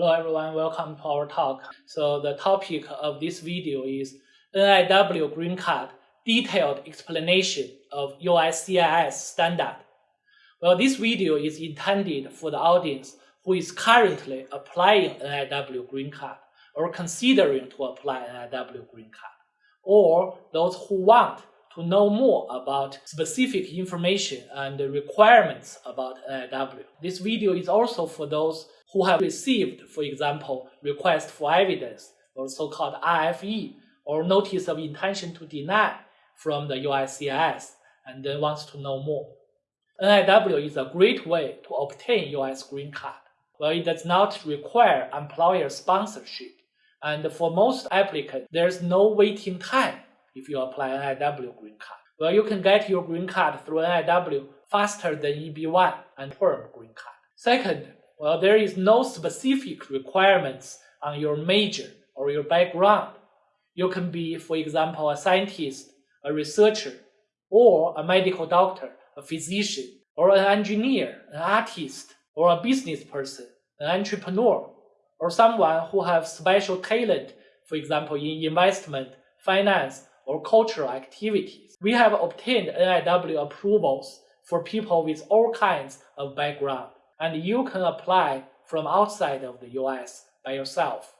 Hello everyone, welcome to our talk. So the topic of this video is NIW Green Card Detailed Explanation of USCIS Standard. Well, this video is intended for the audience who is currently applying NIW Green Card or considering to apply NIW Green Card, or those who want to know more about specific information and requirements about uh, NIW. This video is also for those who have received, for example, request for evidence or so-called RFE or notice of intention to deny from the USCIS and then wants to know more. NIW is a great way to obtain US green card. Well, it does not require employer sponsorship. And for most applicants, there's no waiting time if you apply an NIW green card. Well, you can get your green card through an NIW faster than EB1 and perm green card. Second, well, there is no specific requirements on your major or your background. You can be, for example, a scientist, a researcher, or a medical doctor, a physician, or an engineer, an artist, or a business person, an entrepreneur, or someone who has special talent, for example, in investment, finance, or cultural activities. We have obtained NIW approvals for people with all kinds of background and you can apply from outside of the US by yourself.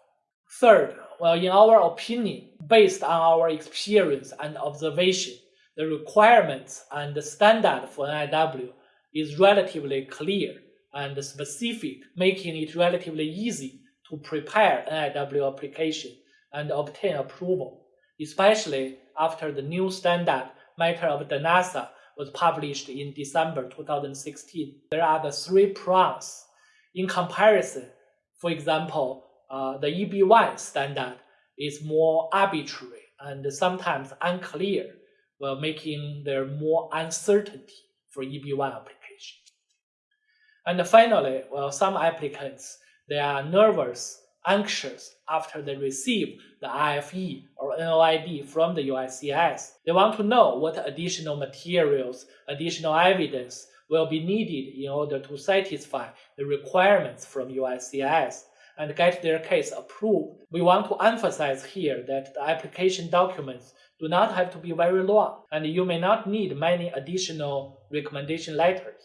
Third, well, in our opinion, based on our experience and observation, the requirements and the standard for NIW is relatively clear and specific, making it relatively easy to prepare NIW application and obtain approval, especially after the new standard matter of Dhanasar was published in December 2016. There are the three prongs. In comparison, for example, uh, the EB1 standard is more arbitrary and sometimes unclear, while making there more uncertainty for EB1 application. And finally, well, some applicants, they are nervous anxious after they receive the RFE or NOID from the USCIS. They want to know what additional materials, additional evidence will be needed in order to satisfy the requirements from USCIS and get their case approved. We want to emphasize here that the application documents do not have to be very long, and you may not need many additional recommendation letters.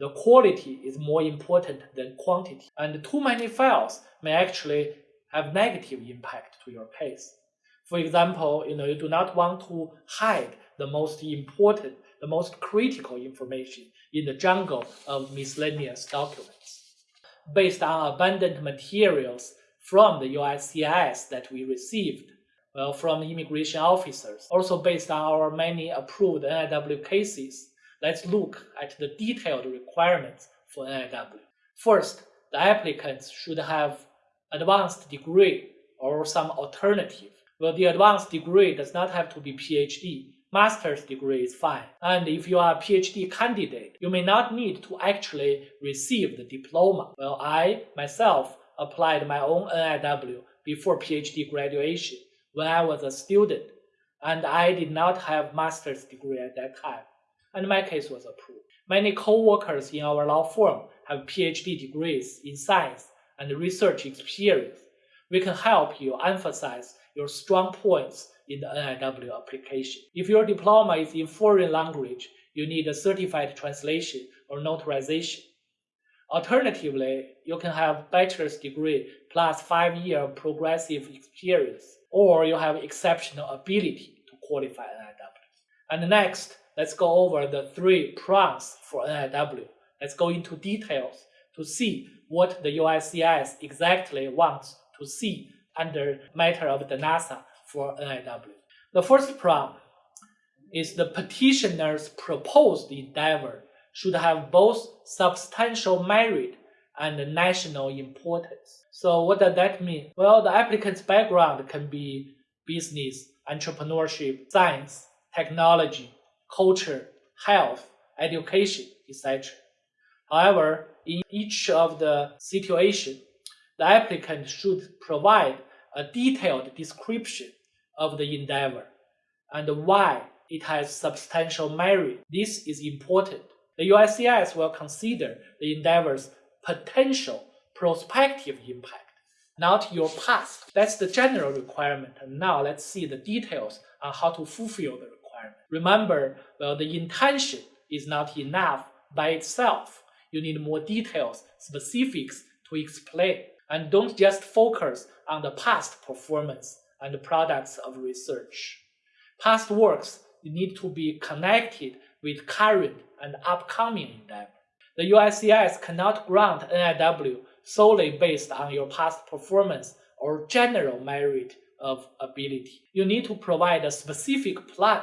The quality is more important than quantity, and too many files may actually have negative impact to your case. For example, you know, you do not want to hide the most important, the most critical information in the jungle of miscellaneous documents. Based on abundant materials from the USCIS that we received, well, from immigration officers, also based on our many approved NIW cases, let's look at the detailed requirements for NIW. First, the applicants should have advanced degree or some alternative. Well, the advanced degree does not have to be PhD. Master's degree is fine. And if you are a PhD candidate, you may not need to actually receive the diploma. Well, I myself applied my own NIW before PhD graduation when I was a student, and I did not have master's degree at that time and my case was approved. Many co-workers in our law firm have PhD degrees in science and research experience. We can help you emphasize your strong points in the NIW application. If your diploma is in foreign language, you need a certified translation or notarization. Alternatively, you can have bachelor's degree plus five year progressive experience, or you have exceptional ability to qualify NIW. And next, let's go over the three prongs for NIW. Let's go into details to see what the USCIS exactly wants to see under matter of Dhanasar for NIW. The first prong is the petitioner's proposed endeavor should have both substantial merit and national importance. So what does that mean? Well, the applicant's background can be business, entrepreneurship, science, technology, culture, health, education, etc. However, in each of the situation, the applicant should provide a detailed description of the endeavor and why it has substantial merit. This is important. The USCIS will consider the endeavor's potential prospective impact, not your past. That's the general requirement. And now let's see the details on how to fulfill the requirement. Remember, well, the intention is not enough by itself. You need more details, specifics to explain. And don't just focus on the past performance and the products of research. Past works need to be connected with current and upcoming endeavor. The USCIS cannot grant NIW solely based on your past performance or general merit of ability. You need to provide a specific plan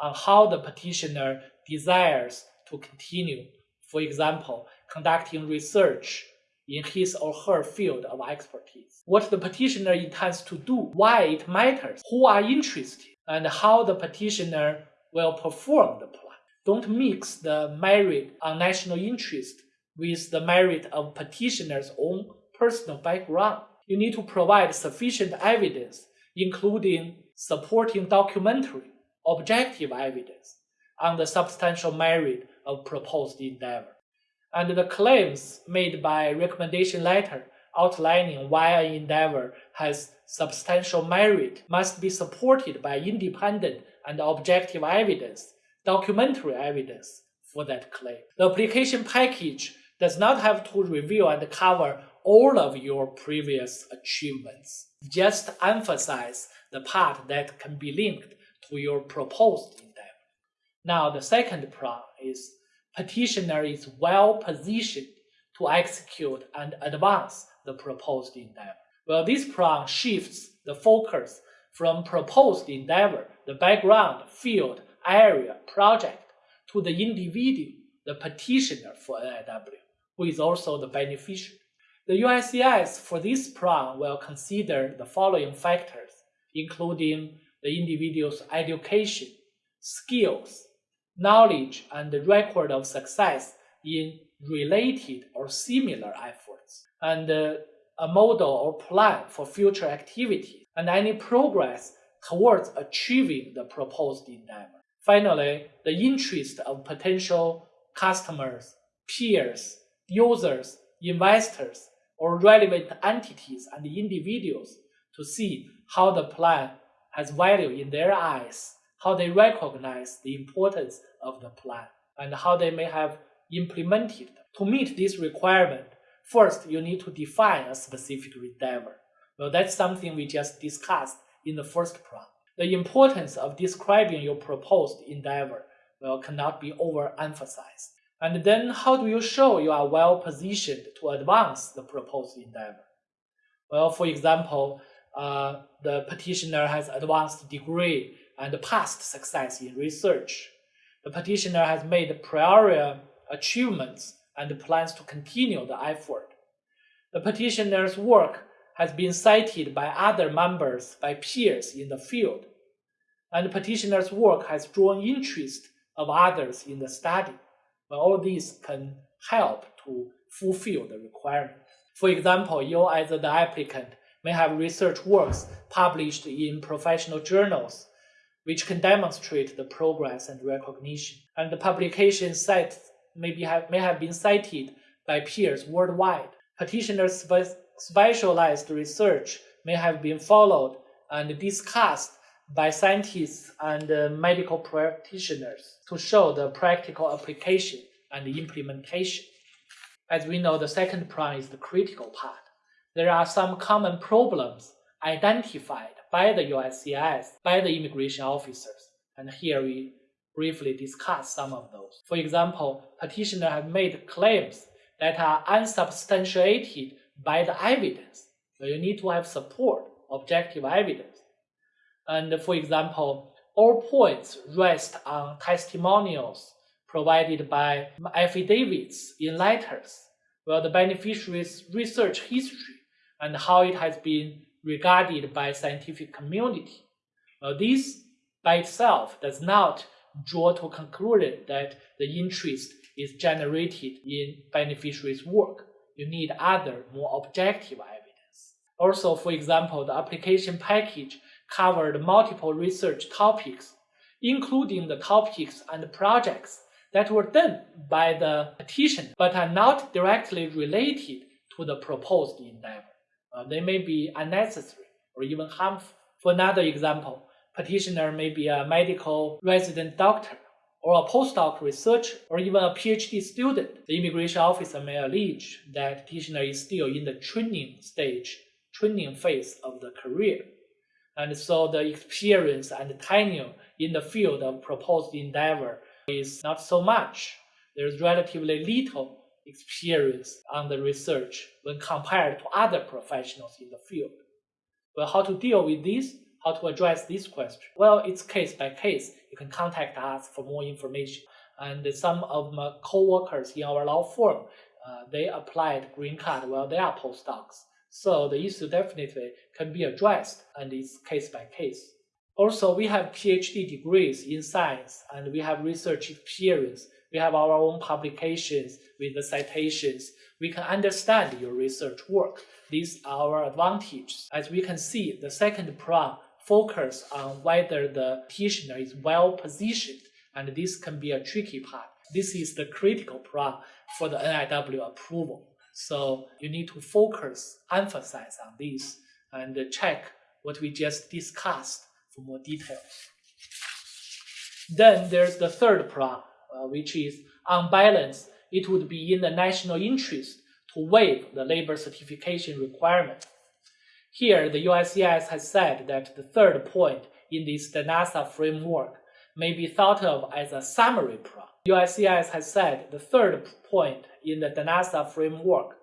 on how the petitioner desires to continue. For example, conducting research in his or her field of expertise. What the petitioner intends to do, why it matters, who are interested, and how the petitioner will perform the plan. Don't mix the merit on national interest with the merit of petitioner's own personal background. You need to provide sufficient evidence, including supporting documentary, objective evidence on the substantial merit of proposed endeavor. And the claims made by recommendation letter outlining why an endeavor has substantial merit must be supported by independent and objective evidence, documentary evidence for that claim. The application package does not have to reveal and cover all of your previous achievements. Just emphasize the part that can be linked to your proposed endeavor. Now, the second prong is petitioner is well positioned to execute and advance the proposed endeavor. Well, this prong shifts the focus from proposed endeavor, the background, field, area, project, to the individual, the petitioner for NIW, who is also the beneficiary. The USCIS for this prong will consider the following factors, including the individual's education, skills, knowledge, and the record of success in related or similar efforts, and uh, a model or plan for future activities, and any progress towards achieving the proposed endeavor. Finally, the interest of potential customers, peers, users, investors, or relevant entities and individuals to see how the plan has value in their eyes, how they recognize the importance of the plan, and how they may have implemented to meet this requirement, first you need to define a specific endeavor. Well, that's something we just discussed in the first prong. The importance of describing your proposed endeavor well, cannot be overemphasized. And then how do you show you are well positioned to advance the proposed endeavor? Well, for example, uh, the petitioner has advanced degree and past success in research. The petitioner has made prior achievements and plans to continue the effort. The petitioner's work has been cited by other members, by peers in the field, and the petitioner's work has drawn interest of others in the study. Well, all these can help to fulfill the requirement. For example, you as the applicant may have research works published in professional journals which can demonstrate the progress and recognition. And the publication sites may, be have, may have been cited by peers worldwide. Petitioners' spe specialized research may have been followed and discussed by scientists and uh, medical practitioners to show the practical application and implementation. As we know, the second prong is the critical part. There are some common problems identified by the USCIS, by the immigration officers, and here we briefly discuss some of those. For example, petitioner have made claims that are unsubstantiated by the evidence. So you need to have support, objective evidence. And for example, all points rest on testimonials provided by affidavits in letters, where the beneficiary's research history and how it has been regarded by scientific community. Well, this by itself does not draw to a conclusion that the interest is generated in beneficiary's work. You need other, more objective evidence. Also, for example, the application package covered multiple research topics, including the topics and projects that were done by the petition but are not directly related to the proposed endeavor. Uh, they may be unnecessary or even harmful. For another example, petitioner may be a medical resident doctor or a postdoc researcher or even a PhD student. The immigration officer may allege that petitioner is still in the training stage, training phase of the career. And so the experience and tenure in the field of proposed endeavor is not so much. There's relatively little experience on the research when compared to other professionals in the field. Well, how to deal with this? How to address this question? Well, it's case by case. You can contact us for more information. And some of my co-workers in our law firm, uh, they applied green card while they are postdocs. So the issue definitely can be addressed and it's case by case. Also, we have PhD degrees in science and we have research experience. We have our own publications with the citations. We can understand your research work. These are our advantages. As we can see, the second prong focus on whether the petitioner is well positioned, and this can be a tricky part. This is the critical prong for the NIW approval. So you need to focus, emphasize on this, and check what we just discussed for more details. Then there's the third prong, Uh, which is on balance, it would be in the national interest to waive the labor certification requirement. Here, the USCIS has said that the third point in this Dhanasar framework may be thought of as a summary prong. USCIS has said the third point in the Dhanasar framework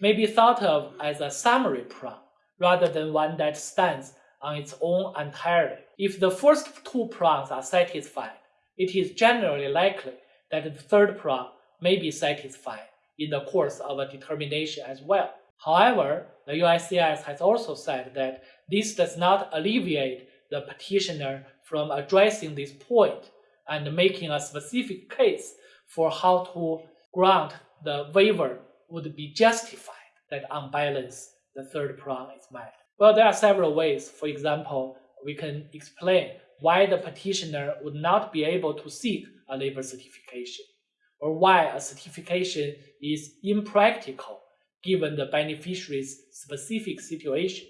may be thought of as a summary prong rather than one that stands on its own entirely. If the first two prongs are satisfied, it is generally likely that the third prong may be satisfied in the course of a determination as well. However, the USCIS has also said that this does not alleviate the petitioner from addressing this point and making a specific case for how to grant the waiver would be justified that on balance the third prong is met. Well, there are several ways. For example, we can explain why the petitioner would not be able to seek a labor certification, or why a certification is impractical given the beneficiary's specific situation.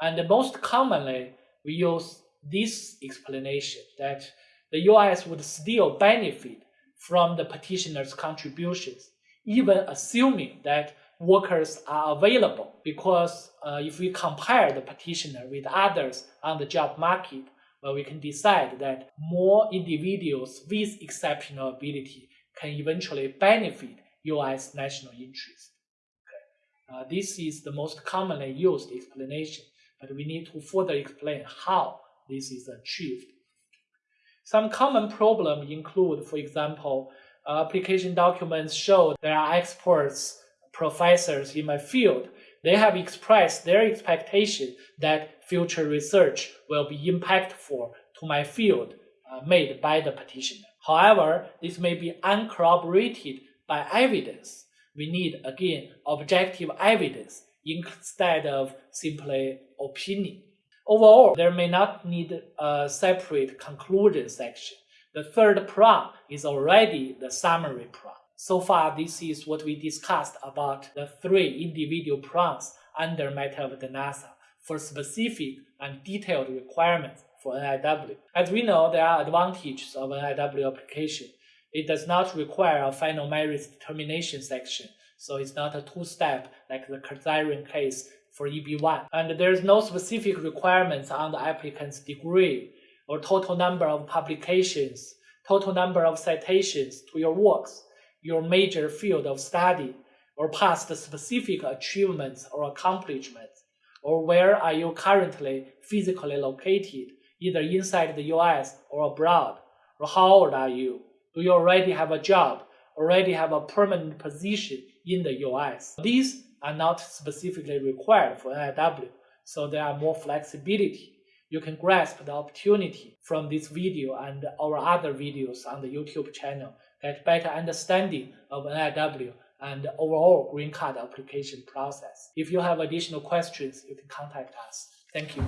And most commonly, we use this explanation that the US would still benefit from the petitioner's contributions, even assuming that workers are available. Because uh, if we compare the petitioner with others on the job market, well, we can decide that more individuals with exceptional ability can eventually benefit US national interest. Uh, this is the most commonly used explanation, but we need to further explain how this is achieved. Some common problems include, for example, uh, application documents show there are experts, professors in my field. They have expressed their expectation that future research will be impactful to my field uh, made by the petitioner. However, this may be uncorroborated by evidence we need again objective evidence instead of simply opinion. Overall, there may not need a separate conclusion section. The third prong is already the summary prong. So far, this is what we discussed about the three individual prongs under matter of Dhanasar for specific and detailed requirements for NIW. As we know, there are advantages of NIW application it does not require a final merits determination section, so it's not a two-step like the Kazarian case for EB1. And there's no specific requirements on the applicant's degree or total number of publications, total number of citations to your works, your major field of study, or past specific achievements or accomplishments, or where are you currently physically located, either inside the US or abroad, or how old are you, do you already have a job, already have a permanent position in the US? These are not specifically required for NIW, so there are more flexibility. You can grasp the opportunity from this video and our other videos on the YouTube channel, get better understanding of NIW and overall green card application process. If you have additional questions, you can contact us. Thank you.